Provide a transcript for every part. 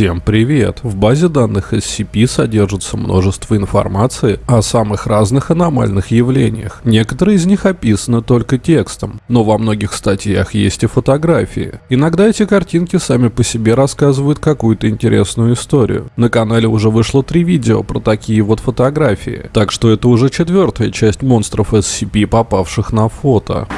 Всем привет! В базе данных SCP содержится множество информации о самых разных аномальных явлениях. Некоторые из них описаны только текстом, но во многих статьях есть и фотографии. Иногда эти картинки сами по себе рассказывают какую-то интересную историю. На канале уже вышло три видео про такие вот фотографии, так что это уже четвертая часть монстров SCP, попавших на фото.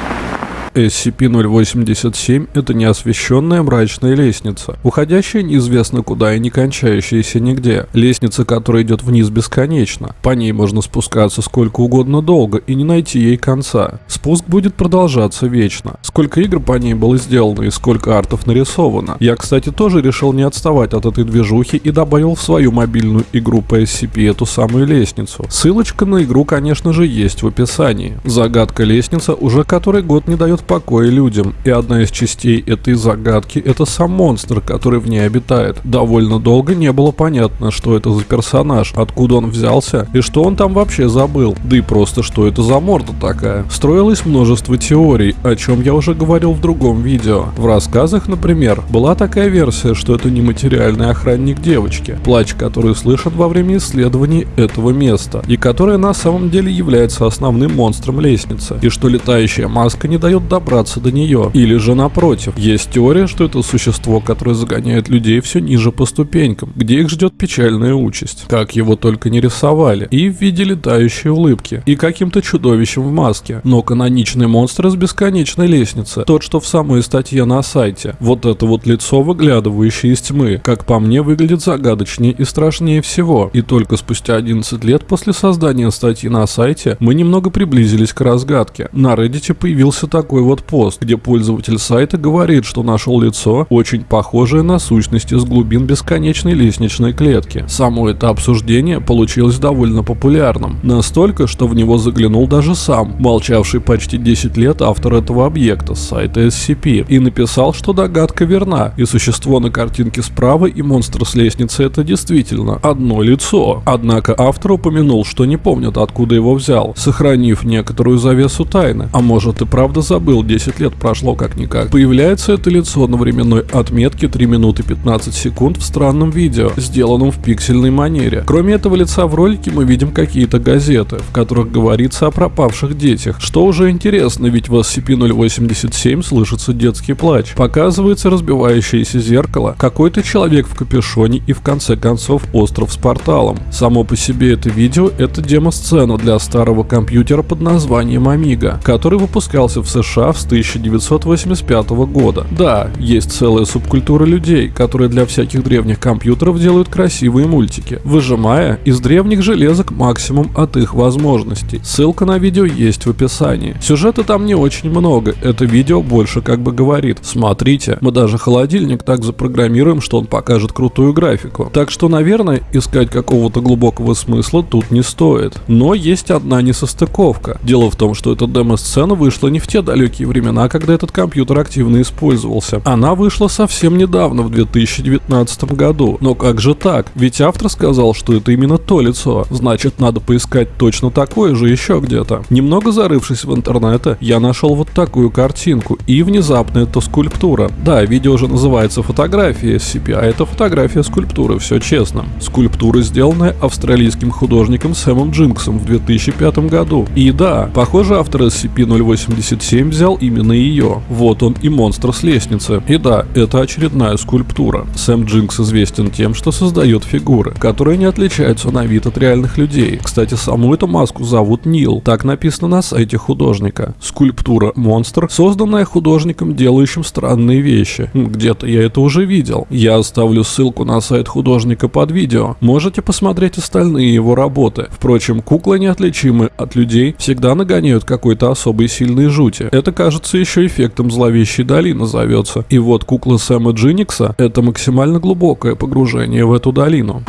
SCP-087 – это неосвещенная мрачная лестница, уходящая неизвестно куда и не кончающаяся нигде. Лестница, которая идет вниз бесконечно. По ней можно спускаться сколько угодно долго и не найти ей конца. Спуск будет продолжаться вечно. Сколько игр по ней было сделано и сколько артов нарисовано. Я, кстати, тоже решил не отставать от этой движухи и добавил в свою мобильную игру по SCP эту самую лестницу. Ссылочка на игру, конечно же, есть в описании. Загадка лестница уже который год не дает покоя людям, и одна из частей этой загадки – это сам монстр, который в ней обитает. Довольно долго не было понятно, что это за персонаж, откуда он взялся и что он там вообще забыл, да и просто что это за морда такая. Строилось множество теорий, о чем я уже говорил в другом видео. В рассказах, например, была такая версия, что это нематериальный охранник девочки, плач который слышен во время исследований этого места, и которая на самом деле является основным монстром лестницы, и что летающая маска не дает добраться до нее. Или же напротив, есть теория, что это существо, которое загоняет людей все ниже по ступенькам, где их ждет печальная участь. Как его только не рисовали. И в виде летающей улыбки. И каким-то чудовищем в маске. Но каноничный монстр из бесконечной лестницы. Тот, что в самой статье на сайте. Вот это вот лицо, выглядывающее из тьмы. Как по мне, выглядит загадочнее и страшнее всего. И только спустя 11 лет после создания статьи на сайте мы немного приблизились к разгадке. На Reddit появился такой вот пост, где пользователь сайта говорит, что нашел лицо, очень похожее на сущность из глубин бесконечной лестничной клетки. Само это обсуждение получилось довольно популярным. Настолько, что в него заглянул даже сам, молчавший почти 10 лет автор этого объекта с сайта SCP, и написал, что догадка верна, и существо на картинке справа и монстр с лестницы это действительно одно лицо. Однако автор упомянул, что не помнит откуда его взял, сохранив некоторую завесу тайны, а может и правда забыл был, 10 лет прошло как-никак. Появляется это лицо на временной отметке 3 минуты 15 секунд в странном видео, сделанном в пиксельной манере. Кроме этого лица в ролике мы видим какие-то газеты, в которых говорится о пропавших детях. Что уже интересно, ведь в SCP-087 слышится детский плач. Показывается разбивающееся зеркало, какой-то человек в капюшоне и в конце концов остров с порталом. Само по себе это видео это демо-сцена для старого компьютера под названием Amiga, который выпускался в США США с 1985 года. Да, есть целая субкультура людей, которые для всяких древних компьютеров делают красивые мультики, выжимая из древних железок максимум от их возможностей. Ссылка на видео есть в описании. Сюжета там не очень много, это видео больше как бы говорит. Смотрите, мы даже холодильник так запрограммируем, что он покажет крутую графику. Так что, наверное, искать какого-то глубокого смысла тут не стоит. Но есть одна несостыковка. Дело в том, что эта демо-сцена вышла не в те далекие далекие времена, когда этот компьютер активно использовался. Она вышла совсем недавно, в 2019 году. Но как же так? Ведь автор сказал, что это именно то лицо. Значит, надо поискать точно такое же еще где-то. Немного зарывшись в интернете, я нашел вот такую картинку. И внезапно это скульптура. Да, видео уже называется фотография SCP, а это фотография скульптуры, все честно. Скульптура, сделанная австралийским художником Сэмом Джинксом в 2005 году. И да, похоже, автор SCP-087 взял именно ее. Вот он и монстр с лестницы. И да, это очередная скульптура. Сэм Джинкс известен тем, что создает фигуры, которые не отличаются на вид от реальных людей. Кстати, саму эту маску зовут Нил. Так написано на сайте художника. Скульптура монстр, созданная художником, делающим странные вещи. Где-то я это уже видел. Я оставлю ссылку на сайт художника под видео. Можете посмотреть остальные его работы. Впрочем, куклы неотличимы от людей всегда нагоняют какой-то особой сильной жути. Кажется еще эффектом зловещей долины зовется. И вот кукла Сэма Джиникса – это максимально глубокое погружение в эту долину.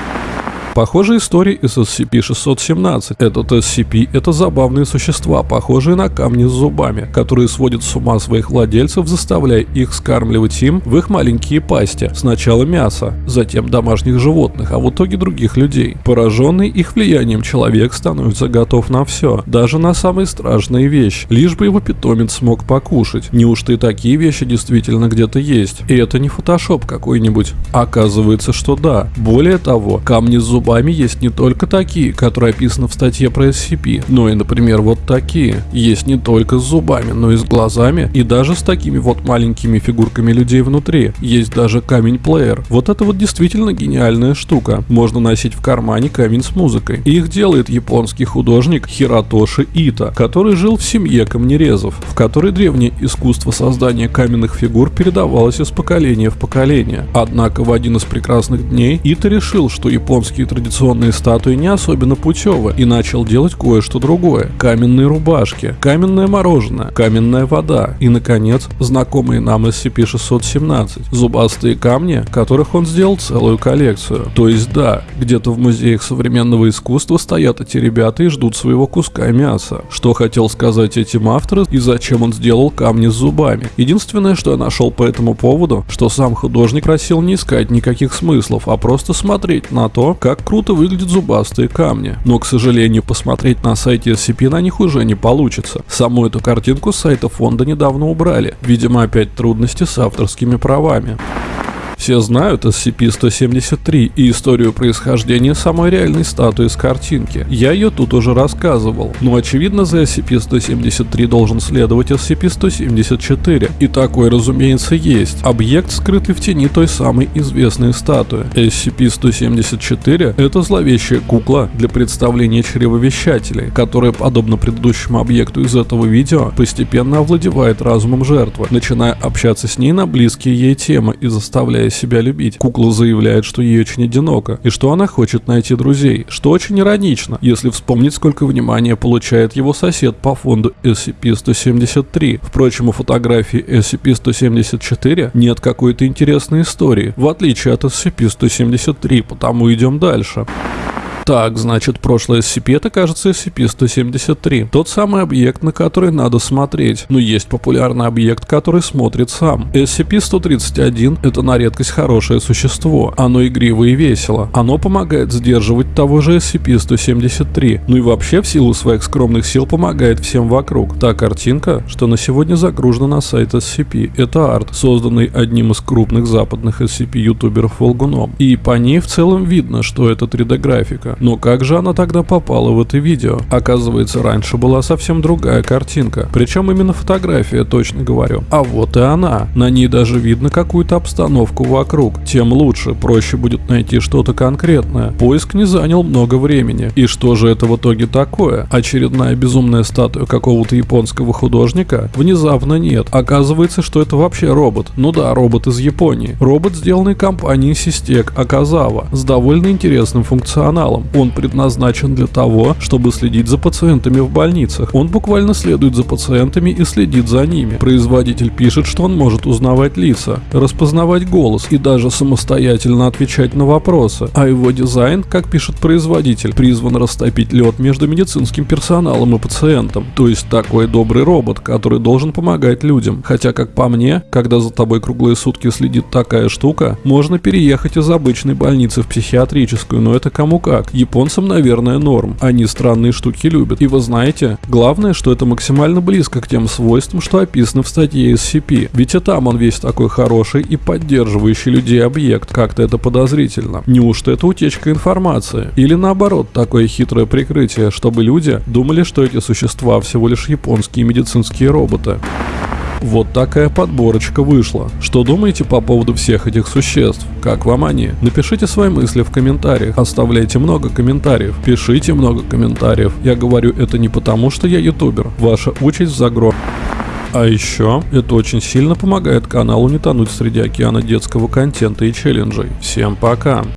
Похожая история и с SCP-617. Этот SCP — это забавные существа, похожие на камни с зубами, которые сводят с ума своих владельцев, заставляя их скармливать им в их маленькие пасти. Сначала мясо, затем домашних животных, а в итоге других людей. Пораженный их влиянием человек становится готов на все, даже на самые страшные вещи, лишь бы его питомец смог покушать. Неужто и такие вещи действительно где-то есть? И это не фотошоп какой-нибудь. Оказывается, что да. Более того, камни с зубами есть не только такие, которые описаны в статье про SCP, но и, например, вот такие. Есть не только с зубами, но и с глазами, и даже с такими вот маленькими фигурками людей внутри. Есть даже камень-плеер. Вот это вот действительно гениальная штука. Можно носить в кармане камень с музыкой. Их делает японский художник Хиратоши Ита, который жил в семье камнерезов, в которой древнее искусство создания каменных фигур передавалось из поколения в поколение. Однако в один из прекрасных дней Ита решил, что японские традиционные статуи не особенно путевы и начал делать кое-что другое. Каменные рубашки, каменное мороженое, каменная вода и, наконец, знакомые нам SCP-617, зубастые камни, которых он сделал целую коллекцию. То есть да, где-то в музеях современного искусства стоят эти ребята и ждут своего куска мяса. Что хотел сказать этим авторы и зачем он сделал камни с зубами. Единственное, что я нашел по этому поводу, что сам художник просил не искать никаких смыслов, а просто смотреть на то, как круто выглядят зубастые камни. Но, к сожалению, посмотреть на сайте SCP на них уже не получится. Саму эту картинку с сайта фонда недавно убрали. Видимо, опять трудности с авторскими правами. Все знают SCP-173 и историю происхождения самой реальной статуи с картинки. Я ее тут уже рассказывал. Но очевидно за SCP-173 должен следовать SCP-174. И такой, разумеется, есть. Объект, скрытый в тени той самой известной статуи. SCP-174 — это зловещая кукла для представления чревовещателей, которая, подобно предыдущему объекту из этого видео, постепенно овладевает разумом жертвы, начиная общаться с ней на близкие ей темы и заставляя себя любить. Кукла заявляет, что ей очень одиноко, и что она хочет найти друзей, что очень иронично, если вспомнить, сколько внимания получает его сосед по фонду SCP-173. Впрочем, у фотографии SCP-174 нет какой-то интересной истории, в отличие от SCP-173, потому идем дальше. Так, значит, прошлое SCP это, кажется, SCP-173. Тот самый объект, на который надо смотреть. Но есть популярный объект, который смотрит сам. SCP-131 это на редкость хорошее существо. Оно игриво и весело. Оно помогает сдерживать того же SCP-173. Ну и вообще в силу своих скромных сил помогает всем вокруг. Та картинка, что на сегодня загружена на сайт SCP, это арт, созданный одним из крупных западных SCP-ютуберов Волгуном. И по ней в целом видно, что это 3D-графика. Но как же она тогда попала в это видео? Оказывается, раньше была совсем другая картинка. Причем именно фотография, точно говорю. А вот и она. На ней даже видно какую-то обстановку вокруг. Тем лучше, проще будет найти что-то конкретное. Поиск не занял много времени. И что же это в итоге такое? Очередная безумная статуя какого-то японского художника? Внезапно нет. Оказывается, что это вообще робот. Ну да, робот из Японии. Робот, сделанный компанией Систек Аказава, с довольно интересным функционалом. Он предназначен для того, чтобы следить за пациентами в больницах. Он буквально следует за пациентами и следит за ними. Производитель пишет, что он может узнавать лица, распознавать голос и даже самостоятельно отвечать на вопросы. А его дизайн, как пишет производитель, призван растопить лед между медицинским персоналом и пациентом. То есть такой добрый робот, который должен помогать людям. Хотя, как по мне, когда за тобой круглые сутки следит такая штука, можно переехать из обычной больницы в психиатрическую, но это кому как. Японцам, наверное, норм. Они странные штуки любят. И вы знаете, главное, что это максимально близко к тем свойствам, что описано в статье SCP. Ведь и там он весь такой хороший и поддерживающий людей объект. Как-то это подозрительно. Неужто это утечка информации? Или наоборот, такое хитрое прикрытие, чтобы люди думали, что эти существа всего лишь японские медицинские роботы. Вот такая подборочка вышла. Что думаете по поводу всех этих существ? Как вам они? Напишите свои мысли в комментариях. Оставляйте много комментариев. Пишите много комментариев. Я говорю это не потому, что я ютубер. Ваша участь в загро. А еще это очень сильно помогает каналу не тонуть среди океана детского контента и челленджей. Всем пока!